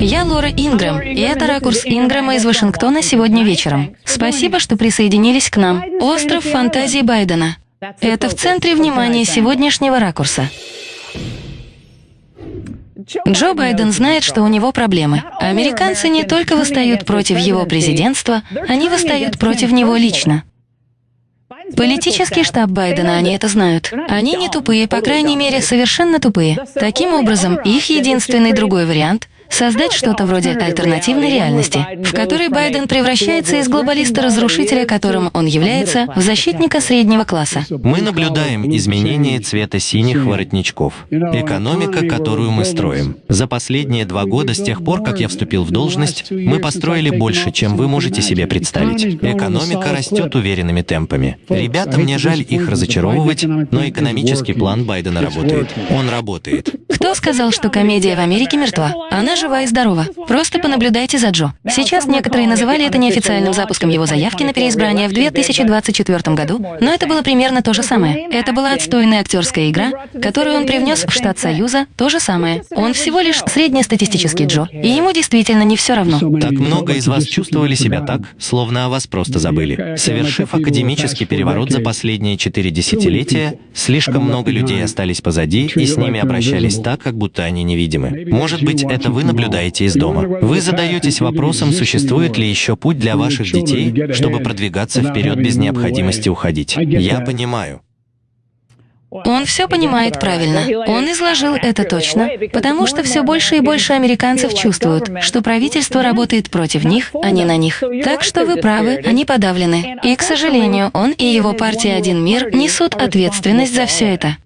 Я Лора Ингрэм, и это ракурс Ингрэма из Вашингтона сегодня вечером. Спасибо, что присоединились к нам. Остров фантазии Байдена. Это в центре внимания сегодняшнего ракурса. Джо Байден знает, что у него проблемы. Американцы не только восстают против его президентства, они восстают против него лично. Политический штаб Байдена, они это знают. Они не тупые, по крайней мере, совершенно тупые. Таким образом, их единственный другой вариант создать что-то вроде альтернативной реальности, в которой Байден превращается из глобалиста-разрушителя, которым он является, в защитника среднего класса. Мы наблюдаем изменение цвета синих воротничков. Экономика, которую мы строим. За последние два года, с тех пор, как я вступил в должность, мы построили больше, чем вы можете себе представить. Экономика растет уверенными темпами. Ребята, мне жаль их разочаровывать, но экономический план Байдена работает. Он работает. Кто сказал, что комедия в Америке мертва? Она жива и здорова. Просто понаблюдайте за Джо. Сейчас некоторые называли это неофициальным запуском его заявки на переизбрание в 2024 году, но это было примерно то же самое. Это была отстойная актерская игра, которую он привнес в штат Союза, то же самое. Он всего лишь среднестатистический Джо, и ему действительно не все равно. Так много из вас чувствовали себя так, словно о вас просто забыли. Совершив академический переворот за последние четыре десятилетия, слишком много людей остались позади, и с ними обращались так, как будто они невидимы. Может быть, это вы наблюдаете из дома. Вы задаетесь вопросом, существует ли еще путь для ваших детей, чтобы продвигаться вперед без необходимости уходить. Я понимаю. Он все понимает правильно. Он изложил это точно, потому что все больше и больше американцев чувствуют, что правительство работает против них, а не на них. Так что вы правы, они подавлены. И, к сожалению, он и его партия «Один мир» несут ответственность за все это.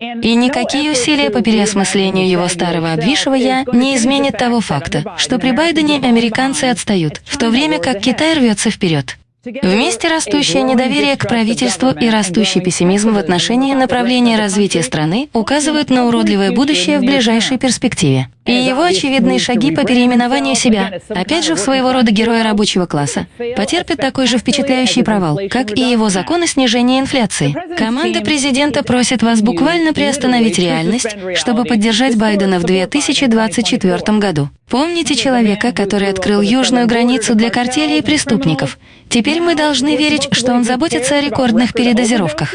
И никакие усилия по переосмыслению его старого обвисшего «я» не изменят того факта, что при Байдене американцы отстают, в то время как Китай рвется вперед. Вместе растущее недоверие к правительству и растущий пессимизм в отношении направления развития страны указывают на уродливое будущее в ближайшей перспективе. И его очевидные шаги по переименованию себя, опять же в своего рода героя рабочего класса, потерпят такой же впечатляющий провал, как и его закон о снижении инфляции. Команда президента просит вас буквально приостановить реальность, чтобы поддержать Байдена в 2024 году. Помните человека, который открыл южную границу для картелей и преступников. Теперь мы должны верить, что он заботится о рекордных передозировках.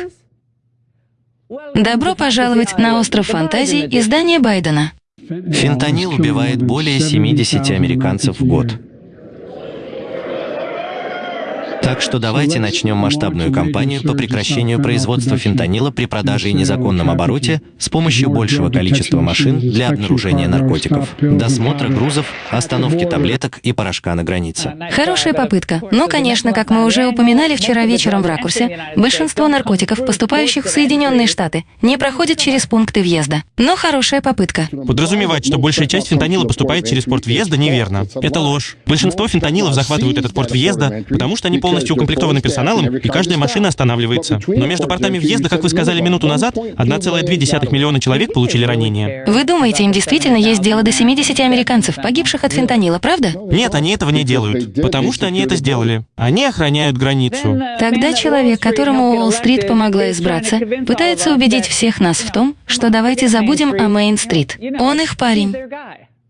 Добро пожаловать на остров фантазий издания Байдена. Фентанил убивает более 70 американцев в год. Так что давайте начнем масштабную кампанию по прекращению производства фентанила при продаже и незаконном обороте с помощью большего количества машин для обнаружения наркотиков, досмотра грузов, остановки таблеток и порошка на границе. Хорошая попытка. Но, конечно, как мы уже упоминали вчера вечером в ракурсе, большинство наркотиков, поступающих в Соединенные Штаты, не проходят через пункты въезда. Но хорошая попытка. Подразумевать, что большая часть фентанила поступает через порт въезда, неверно. Это ложь. Большинство фентанилов захватывают этот порт въезда, потому что они полностью полностью укомплектованы персоналом, и каждая машина останавливается. Но между портами въезда, как вы сказали минуту назад, 1,2 миллиона человек получили ранения. Вы думаете, им действительно есть дело до 70 американцев, погибших от фентанила, правда? Нет, они этого не делают, потому что они это сделали. Они охраняют границу. Тогда человек, которому Уолл-стрит помогла избраться, пытается убедить всех нас в том, что давайте забудем о Мейн-стрит. Он их парень.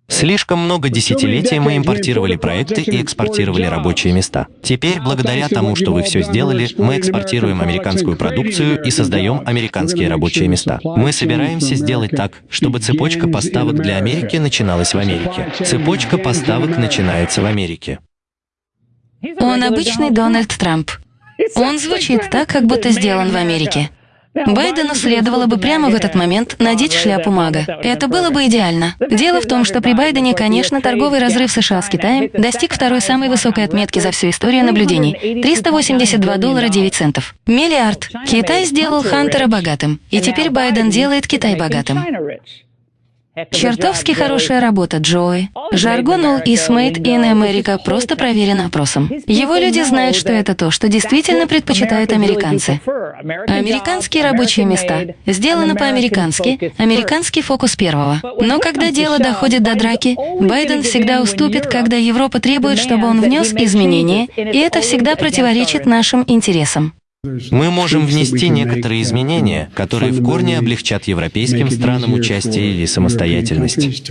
Слишком много десятилетий мы импортировали проекты и экспортировали рабочие места. Теперь, благодаря тому, что вы все сделали, мы экспортируем американскую продукцию и создаем американские рабочие места. Мы собираемся сделать так, чтобы цепочка поставок для Америки начиналась в Америке. Цепочка поставок начинается в Америке. Он обычный Дональд Трамп. Он звучит так, как будто сделан в Америке. Байдену следовало бы прямо в этот момент надеть шляпу мага. Это было бы идеально. Дело в том, что при Байдене, конечно, торговый разрыв США с Китаем достиг второй самой высокой отметки за всю историю наблюдений – 382 доллара 9 центов. Миллиард. Китай сделал Хантера богатым, и теперь Байден делает Китай богатым. Чертовски хорошая работа, Джои. Жаргон All is made in America просто проверен опросом. Его люди знают, что это то, что действительно предпочитают американцы. Американские рабочие места. Сделано по-американски, американский фокус первого. Но когда дело доходит до драки, Байден всегда уступит, когда Европа требует, чтобы он внес изменения, и это всегда противоречит нашим интересам. Мы можем внести некоторые изменения, которые в корне облегчат европейским странам участие или самостоятельность.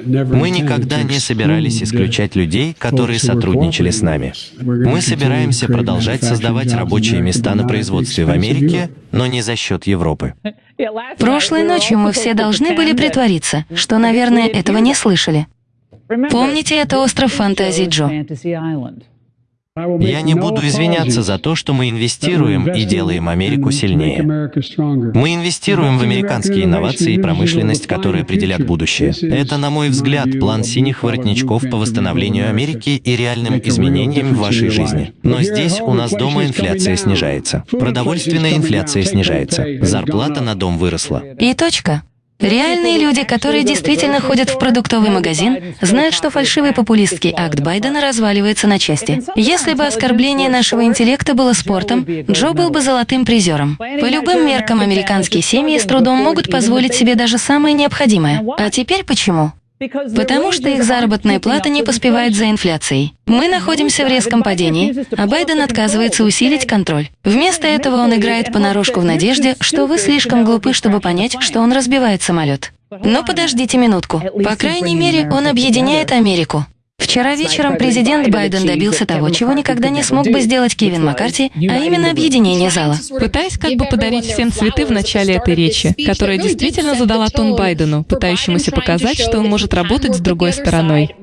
Мы никогда не собирались исключать людей, которые сотрудничали с нами. Мы собираемся продолжать создавать рабочие места на производстве в Америке, но не за счет Европы. Прошлой ночью мы все должны были притвориться, что, наверное, этого не слышали. Помните, это остров фантазий Джо. Я не буду извиняться за то, что мы инвестируем и делаем Америку сильнее. Мы инвестируем в американские инновации и промышленность, которые определят будущее. Это, на мой взгляд, план синих воротничков по восстановлению Америки и реальным изменениям в вашей жизни. Но здесь у нас дома инфляция снижается. Продовольственная инфляция снижается. Зарплата на дом выросла. И точка. Реальные люди, которые действительно ходят в продуктовый магазин, знают, что фальшивый популистский акт Байдена разваливается на части. Если бы оскорбление нашего интеллекта было спортом, Джо был бы золотым призером. По любым меркам американские семьи с трудом могут позволить себе даже самое необходимое. А теперь почему? Потому что их заработная плата не поспевает за инфляцией. Мы находимся в резком падении, а Байден отказывается усилить контроль. Вместо этого он играет понарошку в надежде, что вы слишком глупы, чтобы понять, что он разбивает самолет. Но подождите минутку. По крайней мере, он объединяет Америку. Вчера вечером президент Байден добился того, чего никогда не смог бы сделать Кевин Маккарти, а именно объединение зала. Пытаясь как бы подарить всем цветы в начале этой речи, которая действительно задала тон Байдену, пытающемуся показать, что он может работать с другой стороной.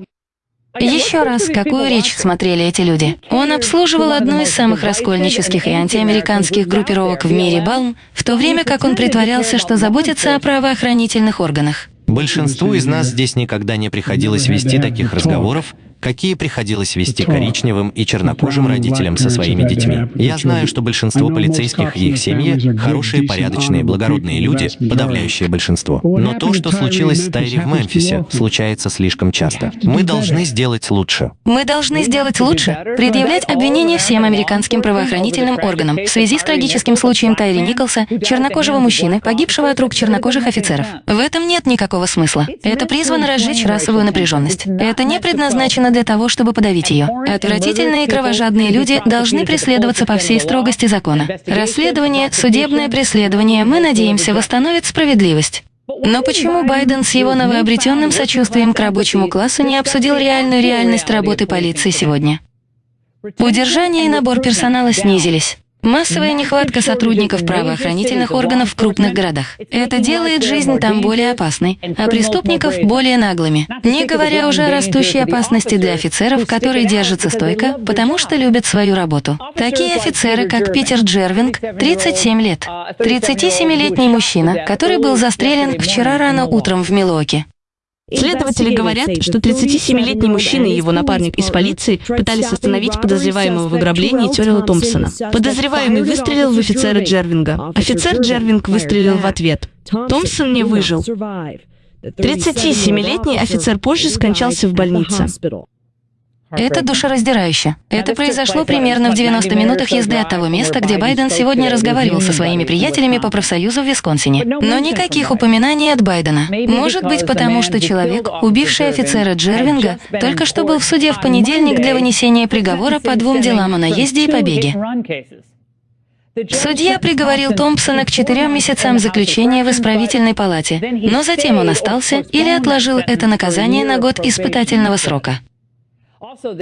Еще раз, какую речь смотрели эти люди? Он обслуживал одну из самых раскольнических и антиамериканских группировок в мире Балм, в то время как он притворялся, что заботится о правоохранительных органах. Большинству из нас здесь никогда не приходилось вести таких разговоров, какие приходилось вести коричневым и чернокожим родителям со своими детьми. Я знаю, что большинство полицейских и их семьи — хорошие, порядочные, благородные люди, подавляющее большинство. Но то, что случилось с Тайри в Мемфисе, случается слишком часто. Мы должны сделать лучше. Мы должны сделать лучше, предъявлять обвинения всем американским правоохранительным органам в связи с трагическим случаем Тайри Николса, чернокожего мужчины, погибшего от рук чернокожих офицеров. В этом нет никакого смысла. Это призвано разжечь расовую напряженность. Это не предназначено для того, чтобы подавить ее. Отвратительные и кровожадные люди должны преследоваться по всей строгости закона. Расследование, судебное преследование, мы надеемся, восстановит справедливость. Но почему Байден с его новообретенным сочувствием к рабочему классу не обсудил реальную реальность работы полиции сегодня? Удержание и набор персонала снизились. Массовая нехватка сотрудников правоохранительных органов в крупных городах. Это делает жизнь там более опасной, а преступников более наглыми. Не говоря уже о растущей опасности для офицеров, которые держатся стойко, потому что любят свою работу. Такие офицеры, как Питер Джервинг, 37 лет. 37-летний мужчина, который был застрелен вчера рано утром в Милуоке. Следователи говорят, что 37-летний мужчина и его напарник из полиции пытались остановить подозреваемого в ограблении Террела Томпсона. Подозреваемый выстрелил в офицера Джервинга. Офицер Джервинг выстрелил в ответ. Томпсон не выжил. 37-летний офицер позже скончался в больнице. Это душераздирающе. Это произошло примерно в 90 минутах езды от того места, где Байден сегодня разговаривал со своими приятелями по профсоюзу в Висконсине. Но никаких упоминаний от Байдена. Может быть, потому что человек, убивший офицера Джервинга, только что был в суде в понедельник для вынесения приговора по двум делам о наезде и побеге. Судья приговорил Томпсона к четырем месяцам заключения в исправительной палате, но затем он остался или отложил это наказание на год испытательного срока.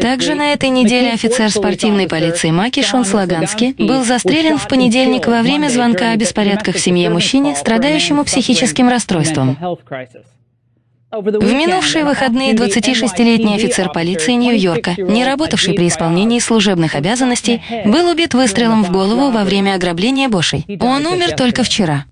Также на этой неделе офицер спортивной полиции Маки Шон Слагански был застрелен в понедельник во время звонка о беспорядках в семье мужчине, страдающему психическим расстройством. В минувшие выходные 26-летний офицер полиции Нью-Йорка, не работавший при исполнении служебных обязанностей, был убит выстрелом в голову во время ограбления Бошей. Он умер только вчера.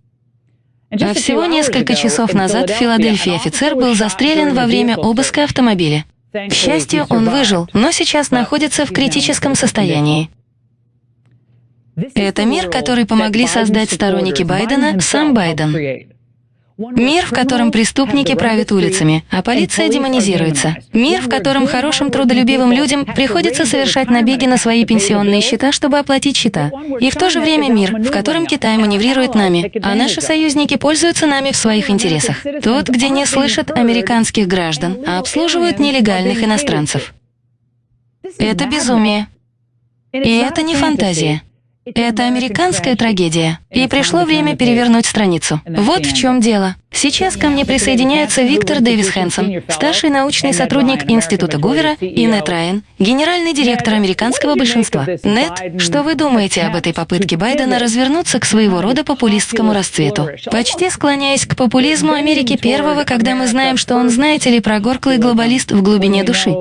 А всего несколько часов назад в Филадельфии офицер был застрелен во время обыска автомобиля. К счастью, он выжил, но сейчас находится в критическом состоянии. Это мир, который помогли создать сторонники Байдена, сам Байден. Мир, в котором преступники правят улицами, а полиция демонизируется. Мир, в котором хорошим трудолюбивым людям приходится совершать набеги на свои пенсионные счета, чтобы оплатить счета. И в то же время мир, в котором Китай маневрирует нами, а наши союзники пользуются нами в своих интересах. Тот, где не слышат американских граждан, а обслуживают нелегальных иностранцев. Это безумие. И это не фантазия. Это американская трагедия. И пришло время перевернуть страницу. Вот в чем дело. Сейчас ко мне присоединяются Виктор Дэвис Хэнсон, старший научный сотрудник Института Гувера, и Нет Райан, генеральный директор американского большинства. Нет, что вы думаете об этой попытке Байдена развернуться к своего рода популистскому расцвету? Почти склоняясь к популизму Америки первого, когда мы знаем, что он, знаете ли, прогорклый глобалист в глубине души.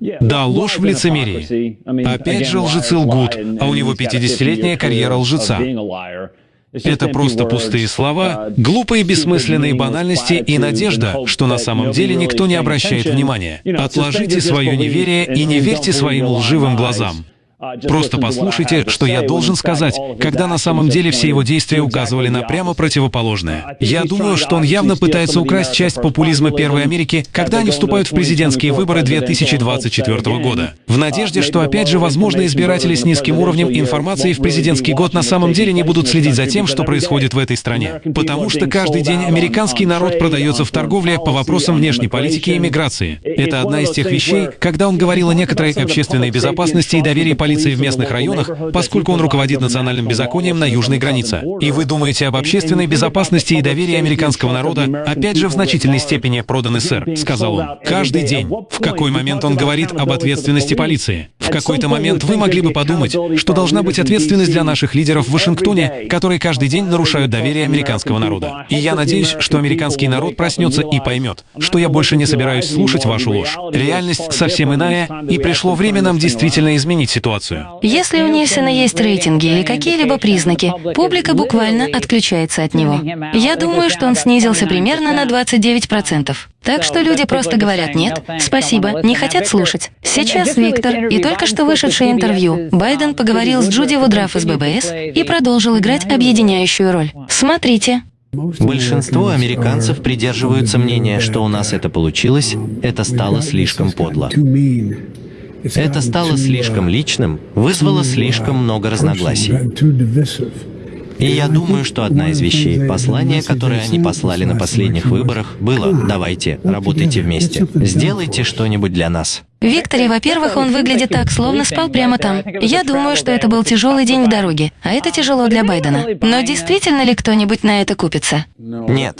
Да, ложь в лицемерии. Опять же лжецы лгут, а у него 50-летняя карьера лжеца. Это просто пустые слова, глупые бессмысленные банальности и надежда, что на самом деле никто не обращает внимания. Отложите свое неверие и не верьте своим лживым глазам. Просто послушайте, что я должен сказать, когда на самом деле все его действия указывали на прямо противоположное. Я думаю, что он явно пытается украсть часть популизма Первой Америки, когда они вступают в президентские выборы 2024 года. В надежде, что опять же, возможно, избиратели с низким уровнем информации в президентский год на самом деле не будут следить за тем, что происходит в этой стране. Потому что каждый день американский народ продается в торговле по вопросам внешней политики и миграции. Это одна из тех вещей, когда он говорил о некоторой общественной безопасности и доверии полиции полиции в местных районах, поскольку он руководит национальным беззаконием на южной границе. И вы думаете об общественной безопасности и доверии американского народа, опять же в значительной степени проданы сэр, сказал он. Каждый день. В какой момент он говорит об ответственности полиции? В какой-то момент вы могли бы подумать, что должна быть ответственность для наших лидеров в Вашингтоне, которые каждый день нарушают доверие американского народа. И я надеюсь, что американский народ проснется и поймет, что я больше не собираюсь слушать вашу ложь. Реальность совсем иная, и пришло время нам действительно изменить ситуацию ситуацию. Если у Нильсона есть рейтинги или какие-либо признаки, публика буквально отключается от него. Я думаю, что он снизился примерно на 29%. Так что люди просто говорят «нет, спасибо, не хотят слушать». Сейчас Виктор и только что вышедшее интервью Байден поговорил с Джуди Вудраф из ББС и продолжил играть объединяющую роль. Смотрите. Большинство американцев придерживаются мнения, что у нас это получилось, это стало слишком подло. Это стало слишком личным, вызвало слишком много разногласий. И я думаю, что одна из вещей, послание, которое они послали на последних выборах, было «давайте, работайте вместе, сделайте что-нибудь для нас». Викторе, во-первых, он выглядит так, словно спал прямо там. Я думаю, что это был тяжелый день в дороге, а это тяжело для Байдена. Но действительно ли кто-нибудь на это купится? Нет.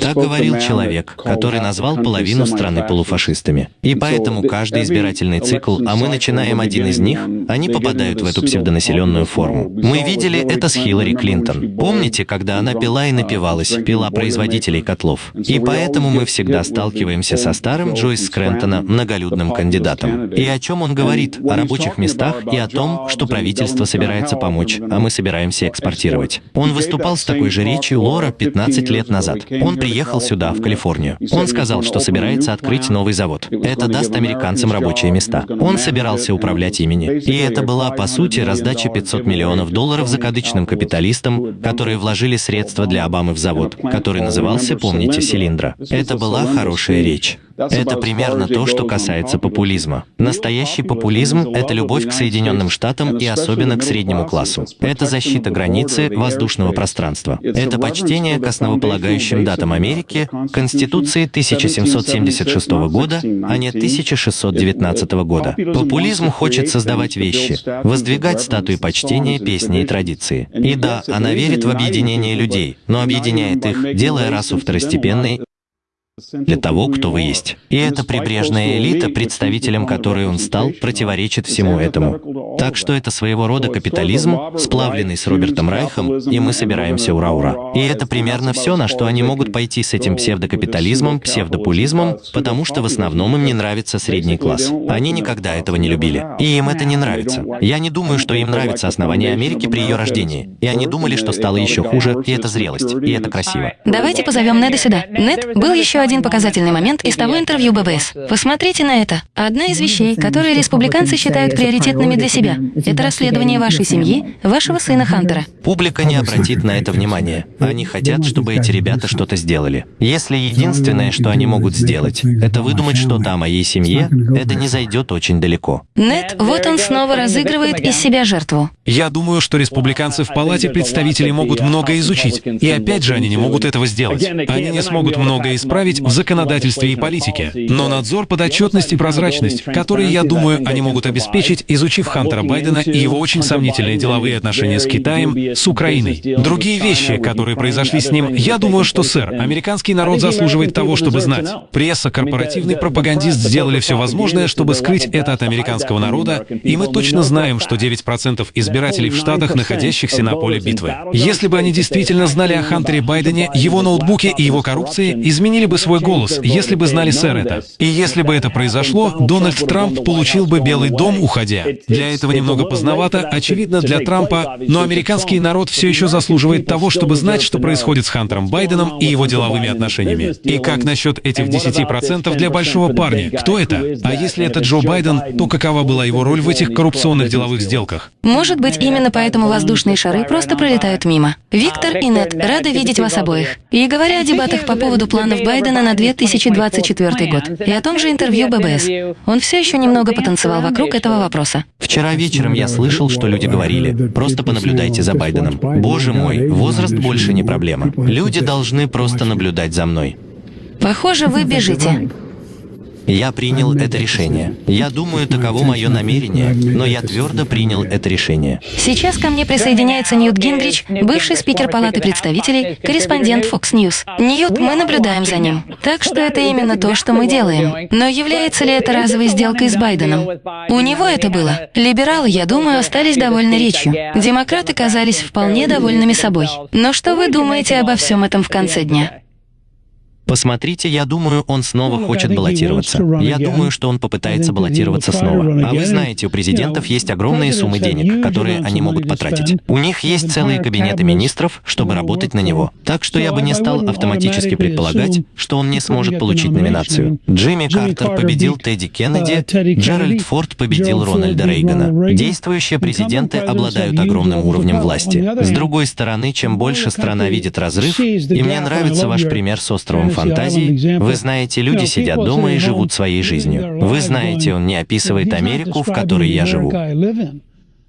Так говорил человек, который назвал половину страны полуфашистами. И поэтому каждый избирательный цикл, а мы начинаем один из них, они попадают в эту псевдонаселенную форму. Мы видели это с Хиллари Клинтон. Помните, когда она пила и напивалась, пила производителей котлов? И поэтому мы всегда сталкиваемся со старым Джойс Скрентона, многолюдным кандидатом. И о чем он говорит? О рабочих местах и о том, что правительство собирается помочь, а мы собираемся экспортировать. Он выступал с такой же речью Лора 15 лет назад. Он приехал сюда, в Калифорнию. Он сказал, что собирается открыть новый завод. Это даст американцам рабочие места. Он собирался управлять имени. И это была, по сути, раздача 500 миллионов долларов закадычным капиталистам, которые вложили средства для Обамы в завод, который назывался, помните, «Цилиндра». Это была хорошая речь. Это примерно то, что касается популизма. Настоящий популизм — это любовь к Соединенным Штатам и особенно к среднему классу. Это защита границы воздушного пространства. Это почтение к основополагающим датам Америки, Конституции 1776 года, а не 1619 года. Популизм хочет создавать вещи, воздвигать статуи почтения, песни и традиции. И да, она верит в объединение людей, но объединяет их, делая расу второстепенной для того, кто вы есть. И эта прибрежная элита, представителем которой он стал, противоречит всему этому. Так что это своего рода капитализм, сплавленный с Робертом Райхом, и мы собираемся ура-ура. И это примерно все, на что они могут пойти с этим псевдокапитализмом, псевдопулизмом, потому что в основном им не нравится средний класс. Они никогда этого не любили. И им это не нравится. Я не думаю, что им нравится основание Америки при ее рождении. И они думали, что стало еще хуже, и это зрелость, и это красиво. Давайте позовем Неда сюда. Нед был еще один показательный момент из того интервью ББС. Посмотрите на это. Одна из вещей, которые республиканцы считают приоритетными для себя, это расследование вашей семьи, вашего сына Хантера. Публика не обратит на это внимания. Они хотят, чтобы эти ребята что-то сделали. Если единственное, что они могут сделать, это выдумать что-то о моей семье, это не зайдет очень далеко. Нет, вот он снова разыгрывает из себя жертву. Я думаю, что республиканцы в Палате представителей могут многое изучить, и опять же они не могут этого сделать. Они не смогут многое исправить в законодательстве и политике. Но надзор, подотчетность и прозрачность, которые, я думаю, они могут обеспечить, изучив Хантера Байдена и его очень сомнительные деловые отношения с Китаем, с Украиной. Другие вещи, которые произошли с ним, я думаю, что, сэр, американский народ заслуживает того, чтобы знать. Пресса, корпоративный пропагандист сделали все возможное, чтобы скрыть это от американского народа, и мы точно знаем, что 9% избирателей в Штатах, находящихся на поле битвы. Если бы они действительно знали о Хантере Байдене, его ноутбуке и его коррупции, изменили бы свой голос, если бы знали, сэр, это. И если бы это произошло, Дональд Трамп получил бы Белый дом, уходя. Для этого немного поздновато, очевидно, для Трампа, но американский народ все еще заслуживает того, чтобы знать, что происходит с Хантером Байденом и его деловыми отношениями. И как насчет этих 10% для большого парня? Кто это? А если это Джо Байден, то какова была его роль в этих коррупционных деловых сделках? Может быть, именно поэтому воздушные шары просто пролетают мимо. Виктор и Нет, рада видеть вас обоих. И говоря о дебатах по поводу планов Байдена на 2024 год и о том же интервью ББС, он все еще немного потанцевал вокруг этого вопроса. Вчера вечером я слышал, что люди говорили, просто понаблюдайте за Байденом. Боже мой, возраст больше не проблема. Люди должны просто наблюдать за мной. Похоже, вы бежите. Я принял это решение. Я думаю, таково мое намерение, но я твердо принял это решение. Сейчас ко мне присоединяется Ньют Гингрич, бывший спикер Палаты представителей, корреспондент Fox News. Ньют, мы наблюдаем за ним. Так что это именно то, что мы делаем. Но является ли это разовой сделкой с Байденом? У него это было. Либералы, я думаю, остались довольны речью. Демократы казались вполне довольными собой. Но что вы думаете обо всем этом в конце дня? Посмотрите, я думаю, он снова хочет баллотироваться. Я думаю, что он попытается баллотироваться снова. А вы знаете, у президентов есть огромные суммы денег, которые они могут потратить. У них есть целые кабинеты министров, чтобы работать на него. Так что я бы не стал автоматически предполагать, что он не сможет получить номинацию. Джимми Картер победил Тедди Кеннеди, Джеральд Форд победил Рональда Рейгана. Действующие президенты обладают огромным уровнем власти. С другой стороны, чем больше страна видит разрыв, и мне нравится ваш пример с островом фантазий, вы знаете, люди сидят дома и живут своей жизнью. Вы знаете, он не описывает Америку, в которой я живу.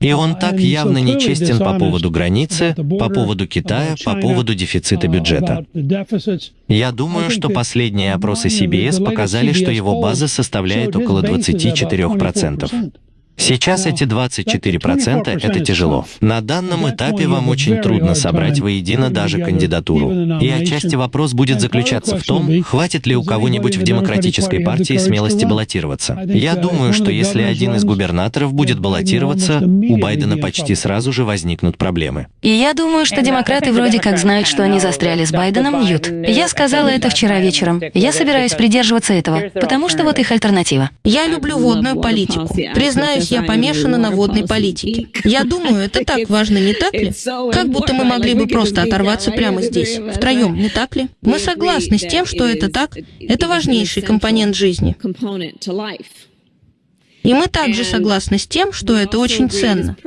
И он так явно нечестен по поводу границы, по поводу Китая, по поводу дефицита бюджета. Я думаю, что последние опросы CBS показали, что его база составляет около 24%. Сейчас эти 24% — это тяжело. На данном этапе вам очень трудно собрать воедино даже кандидатуру. И отчасти вопрос будет заключаться в том, хватит ли у кого-нибудь в демократической партии смелости баллотироваться. Я думаю, что если один из губернаторов будет баллотироваться, у Байдена почти сразу же возникнут проблемы. И я думаю, что демократы вроде как знают, что они застряли с Байденом, Ньют. Я сказала это вчера вечером. Я собираюсь придерживаться этого, потому что вот их альтернатива. Я люблю водную политику. Признаюсь, Признаюсь, я помешана на водной политике. Я думаю, это так важно, не так ли? Как будто мы могли бы просто оторваться прямо здесь, втроем, не так ли? Мы согласны с тем, что это так. Это важнейший компонент жизни. И мы также согласны с тем, что это очень ценно.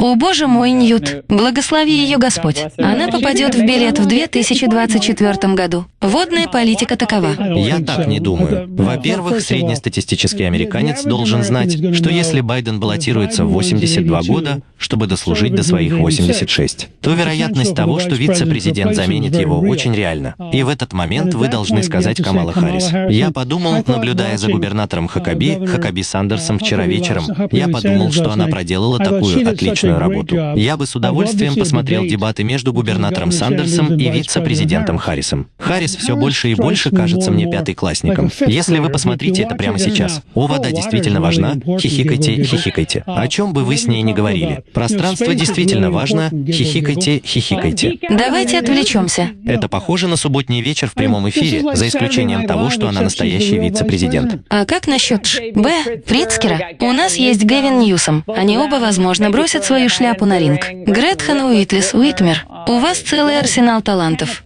О, боже мой, Ньют, благослови ее Господь. Она попадет в билет в 2024 году. Водная политика такова. Я так не думаю. Во-первых, среднестатистический американец должен знать, что если Байден баллотируется в 82 года, чтобы дослужить до своих 86, то вероятность того, что вице-президент заменит его, очень реальна. И в этот момент вы должны сказать Камала Харрис. Я подумал, наблюдая за губернатором Хакаби, Хакаби Сандерсом вчера вечером, я подумал, что она проделала такую отличную отличную работу. Я бы с удовольствием посмотрел дебаты между губернатором Сандерсом и вице-президентом Харрисом. Харрис все больше и больше кажется мне пятыклассником. Если вы посмотрите это прямо сейчас, о, вода действительно важна, хихикайте, хихикайте. О чем бы вы с ней ни говорили. Пространство действительно важно, хихикайте, хихикайте. Давайте отвлечемся. Это похоже на субботний вечер в прямом эфире, за исключением того, что она настоящий вице-президент. А как насчет Ш, Б, Прицкера? У нас есть Гэвин Ньюсом. Они оба, возможно, бросят свою шляпу на ринг. Гретхен Уитлис Уитмер, у вас целый арсенал талантов.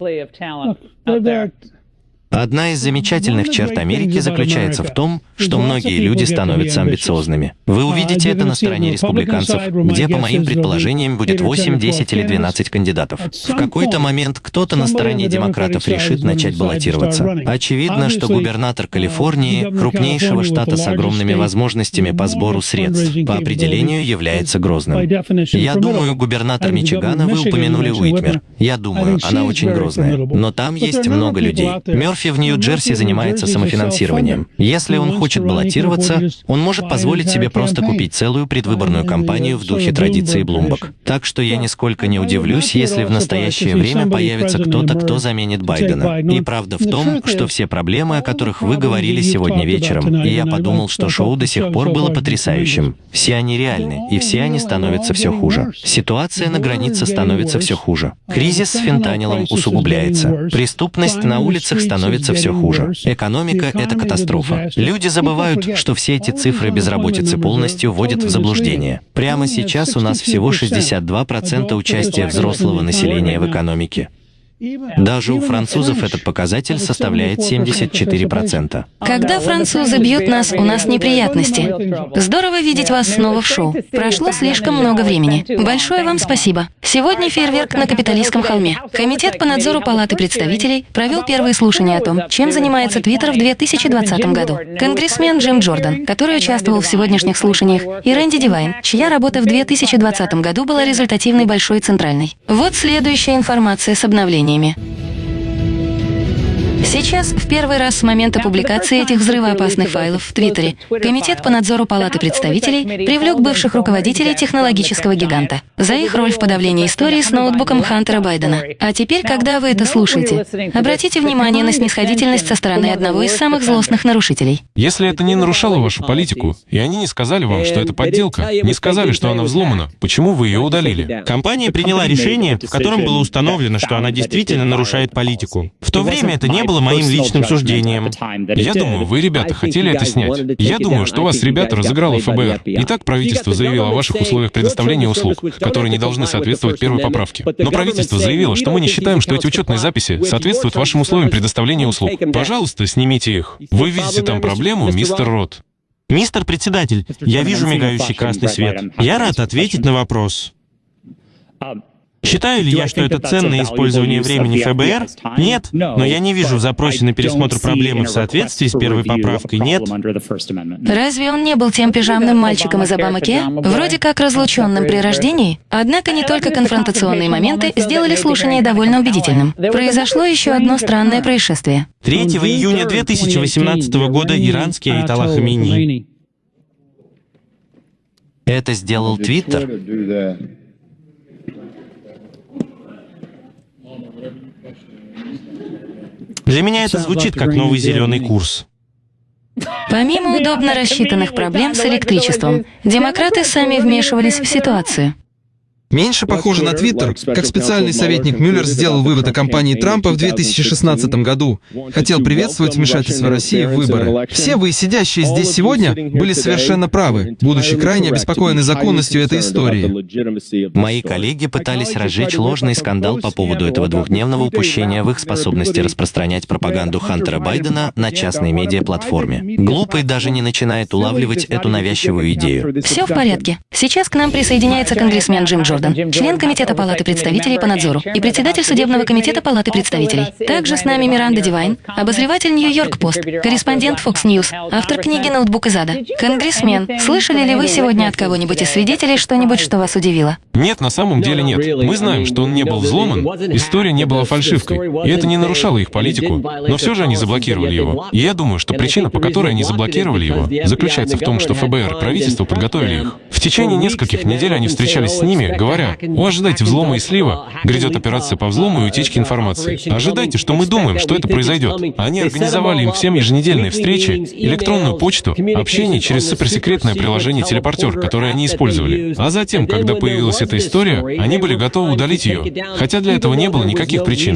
Одна из замечательных черт Америки заключается в том, что многие люди становятся амбициозными. Вы увидите это на стороне республиканцев, где, по моим предположениям, будет 8, 10 или 12 кандидатов. В какой-то момент кто-то на стороне демократов решит начать баллотироваться. Очевидно, что губернатор Калифорнии, крупнейшего штата с огромными возможностями по сбору средств, по определению является грозным. Я думаю, губернатор Мичигана, вы упомянули Уитмер. Я думаю, она очень грозная. Но там есть много людей. Мерфи Мерфи в Нью-Джерси занимается самофинансированием. Если он хочет баллотироваться, он может позволить себе просто купить целую предвыборную кампанию в духе традиции Блумбок. Так что я нисколько не удивлюсь, если в настоящее время появится кто-то, кто заменит Байдена. И правда в том, что все проблемы, о которых вы говорили сегодня вечером, и я подумал, что шоу до сих пор было потрясающим. Все они реальны, и все они становятся все хуже. Ситуация на границе становится все хуже. Кризис с фентанилом усугубляется. Преступность на улицах становится становится все хуже. Экономика — это катастрофа. Люди забывают, что все эти цифры безработицы полностью вводят в заблуждение. Прямо сейчас у нас всего 62% участия взрослого населения в экономике. Даже у французов этот показатель составляет 74%. Когда французы бьют нас, у нас неприятности. Здорово видеть вас снова в шоу. Прошло слишком много времени. Большое вам спасибо. Сегодня фейерверк на Капитолийском холме. Комитет по надзору Палаты представителей провел первые слушания о том, чем занимается Твиттер в 2020 году. Конгрессмен Джим Джордан, который участвовал в сегодняшних слушаниях, и Рэнди Дивайн, чья работа в 2020 году была результативной большой центральной. Вот следующая информация с обновлением изменениями. Сейчас, в первый раз с момента публикации этих взрывоопасных файлов в Твиттере, Комитет по надзору Палаты представителей привлек бывших руководителей технологического гиганта за их роль в подавлении истории с ноутбуком Хантера Байдена. А теперь, когда вы это слушаете, обратите внимание на снисходительность со стороны одного из самых злостных нарушителей. Если это не нарушало вашу политику, и они не сказали вам, что это подделка, не сказали, что она взломана, почему вы ее удалили? Компания приняла решение, в котором было установлено, что она действительно нарушает политику. В то время это не было было моим личным суждением. Я думаю, вы, ребята, хотели это снять. Я думаю, что вас, ребята, разыграло ФБР. Итак, правительство заявило о ваших условиях предоставления услуг, которые не должны соответствовать первой поправке. Но правительство заявило, что мы не считаем, что эти учетные записи соответствуют вашим условиям предоставления услуг. Пожалуйста, снимите их. Вы видите там проблему, мистер Рот? Мистер председатель, я вижу мигающий красный свет. Я рад ответить на вопрос. Считаю ли я, что это ценное использование времени ФБР? Нет, но я не вижу в запросе на пересмотр проблемы в соответствии с первой поправкой, нет. Разве он не был тем пижамным мальчиком из Обамаке? Вроде как разлученным при рождении? Однако не только конфронтационные моменты сделали слушание довольно убедительным. Произошло еще одно странное происшествие. 3 июня 2018 года иранский Айтала Хамини. Это сделал Твиттер? Для меня это звучит как новый зеленый курс. Помимо удобно рассчитанных проблем с электричеством, демократы сами вмешивались в ситуацию. Меньше похоже на Твиттер, как специальный советник Мюллер сделал вывод о кампании Трампа в 2016 году. Хотел приветствовать вмешательство России в выборы. Все вы, сидящие здесь сегодня, были совершенно правы, будучи крайне обеспокоены законностью этой истории. Мои коллеги пытались разжечь ложный скандал по поводу этого двухдневного упущения в их способности распространять пропаганду Хантера Байдена на частной медиаплатформе. Глупый даже не начинает улавливать эту навязчивую идею. Все в порядке. Сейчас к нам присоединяется конгрессмен Джим Джордан. Джордан, член Комитета Палаты представителей по надзору и председатель Судебного комитета Палаты представителей. Также с нами Миранда Дивайн, обозреватель Нью-Йорк Пост, корреспондент Fox News, автор книги «Ноутбук из ада». Конгрессмен, слышали ли вы сегодня от кого-нибудь из свидетелей что-нибудь, что вас удивило? Нет, на самом деле нет. Мы знаем, что он не был взломан, история не была фальшивкой, и это не нарушало их политику. Но все же они заблокировали его. И я думаю, что причина, по которой они заблокировали его, заключается в том, что ФБР правительство подготовили их. В течение нескольких недель они встречались с ними, говоря, «О, ожидайте взлома и слива, грядет операция по взлому и утечке информации. Ожидайте, что мы думаем, что это произойдет». Они организовали им всем еженедельные встречи, электронную почту, общение через суперсекретное приложение «Телепортер», которое они использовали. А затем, когда появилась эта история, они были готовы удалить ее, хотя для этого не было никаких причин.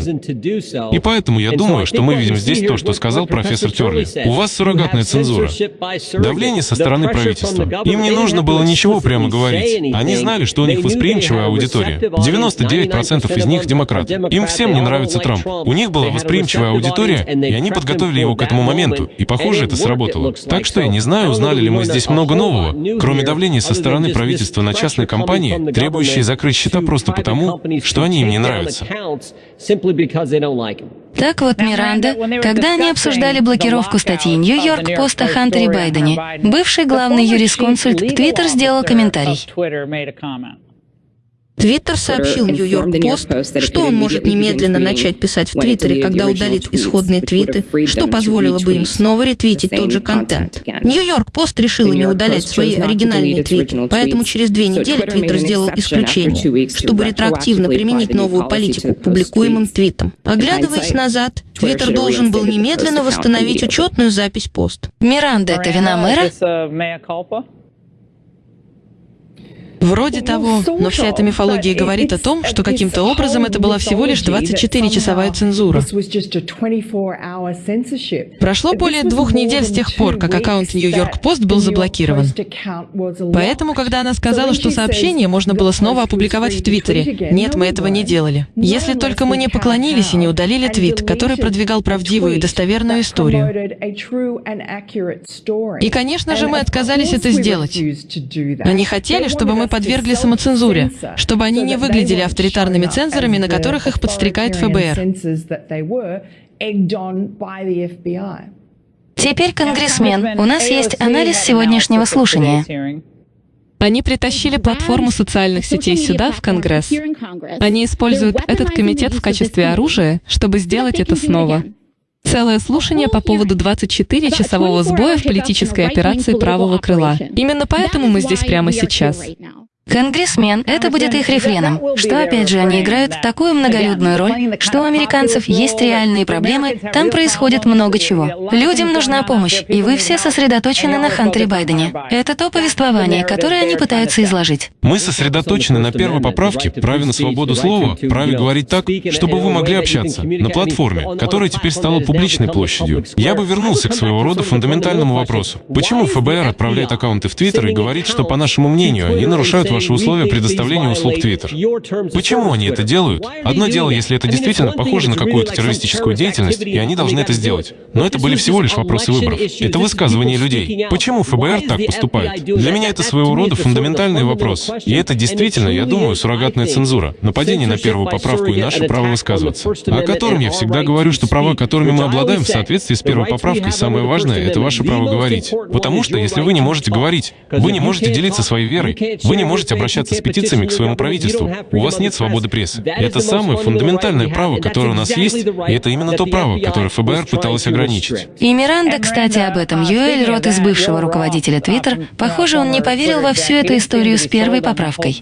И поэтому я думаю, что мы видим здесь то, что сказал профессор Терли. У вас суррогатная цензура. Давление со стороны правительства. Им не нужно было ничего чего прямо говорить. Они знали, что у них восприимчивая аудитория. 99% из них демократы. Им всем не нравится Трамп. У них была восприимчивая аудитория, и они подготовили его к этому моменту, и, похоже, это сработало. Так что я не знаю, узнали ли мы здесь много нового, кроме давления со стороны правительства на частные компании, требующие закрыть счета просто потому, что они им не нравятся. Так вот, Миранда, когда они обсуждали блокировку статьи «Нью-Йорк Пост» о Хантере Байдене, бывший главный юрисконсульт Твиттер сделал комментарий. Твиттер сообщил Нью-Йорк-Пост, что он может немедленно начать писать в Твиттере, когда удалит исходные твиты, что позволило бы им снова ретвитить тот же контент. Нью-Йорк-Пост решила не удалять свои оригинальные твиты, поэтому через две недели Твиттер сделал исключение, чтобы ретроактивно применить новую политику к публикуемым твитам. Оглядываясь назад, Твиттер должен был немедленно восстановить учетную запись пост. Миранда — это вина мэра? Вроде того, но вся эта мифология говорит о том, что каким-то образом это была всего лишь 24-часовая цензура. Прошло более двух недель с тех пор, как аккаунт Нью-Йорк Пост был заблокирован. Поэтому, когда она сказала, что сообщение можно было снова опубликовать в Твиттере, нет, мы этого не делали. Если только мы не поклонились и не удалили твит, который продвигал правдивую и достоверную историю. И, конечно же, мы отказались это сделать. Они хотели, чтобы мы подвергли самоцензуре, чтобы они не выглядели авторитарными цензорами, на которых их подстрекает ФБР. Теперь, конгрессмен, у нас есть анализ сегодняшнего слушания. Они притащили платформу социальных сетей сюда, в Конгресс. Они используют этот комитет в качестве оружия, чтобы сделать это снова. Целое слушание по поводу 24-часового сбоя в политической операции правого крыла. Именно поэтому мы здесь прямо сейчас. Конгрессмен — это будет их рефреном, что, опять же, они играют такую многолюдную роль, что у американцев есть реальные проблемы, там происходит много чего. Людям нужна помощь, и вы все сосредоточены на Хантере Байдене. Это то повествование, которое они пытаются изложить. Мы сосредоточены на первой поправке, праве на свободу слова, праве говорить так, чтобы вы могли общаться, на платформе, которая теперь стала публичной площадью. Я бы вернулся к своего рода фундаментальному вопросу. Почему ФБР отправляет аккаунты в Твиттер и говорит, что, по нашему мнению, они нарушают ваши условия предоставления услуг Twitter. Почему они это делают? Одно дело, если это действительно похоже на какую-то террористическую деятельность, и они должны это сделать. Но это были всего лишь вопросы выборов. Это высказывание людей. Почему ФБР так поступает? Для меня это своего рода фундаментальный вопрос. И это действительно, я думаю, суррогатная цензура. Нападение на первую поправку и наше право высказываться. О котором я всегда говорю, что права, которыми мы обладаем в соответствии с первой поправкой, самое важное — это ваше право говорить. Потому что если вы не можете говорить, вы не можете делиться своей верой, вы не можете можете обращаться с петициями к своему правительству. У вас нет свободы прессы. Это самое фундаментальное право, которое у нас есть, и это именно то право, которое ФБР пыталось ограничить. И Миранда, кстати, об этом. Юэль Рот из бывшего руководителя Твиттер, похоже, он не поверил во всю эту историю с первой поправкой.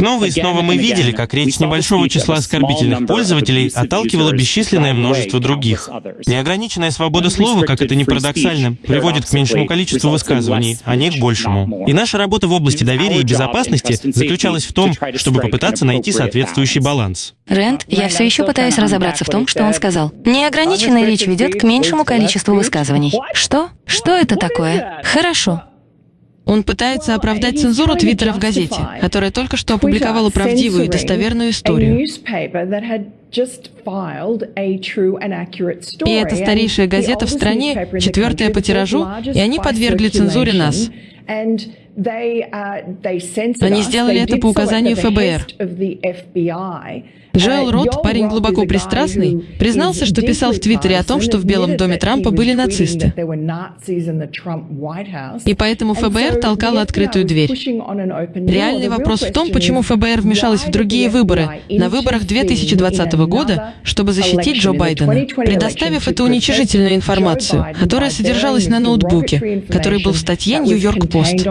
Снова и снова мы видели, как речь небольшого числа оскорбительных пользователей отталкивала бесчисленное множество других. Неограниченная свобода слова, как это ни парадоксально, приводит к меньшему количеству высказываний, а не к большему. И наша работа в области доверия и безопасности заключалась в том, чтобы попытаться найти соответствующий баланс. Рэнд, я все еще пытаюсь разобраться в том, что он сказал. Неограниченная речь ведет к меньшему количеству высказываний. Что? Что это такое? Хорошо. Он пытается оправдать цензуру Твиттера в газете, которая только что опубликовала правдивую и достоверную историю. И это старейшая газета в стране, четвертая по тиражу, и они подвергли цензуре нас. Они сделали это по указанию ФБР. Джоэл Рот, парень глубоко пристрастный, признался, что писал в Твиттере о том, что в Белом доме Трампа были нацисты. И поэтому ФБР толкало открытую дверь. Реальный вопрос в том, почему ФБР вмешалась в другие выборы, на выборах 2020 года, чтобы защитить Джо Байдена, предоставив эту уничижительную информацию, которая содержалась на ноутбуке, который был в статье «Нью-Йорк Пост».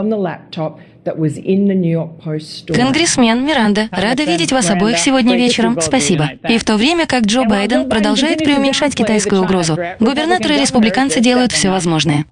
Конгрессмен Миранда, рада видеть вас обоих сегодня вечером. Спасибо. И в то время как Джо Байден продолжает преуменьшать китайскую угрозу, губернаторы и республиканцы делают все возможное.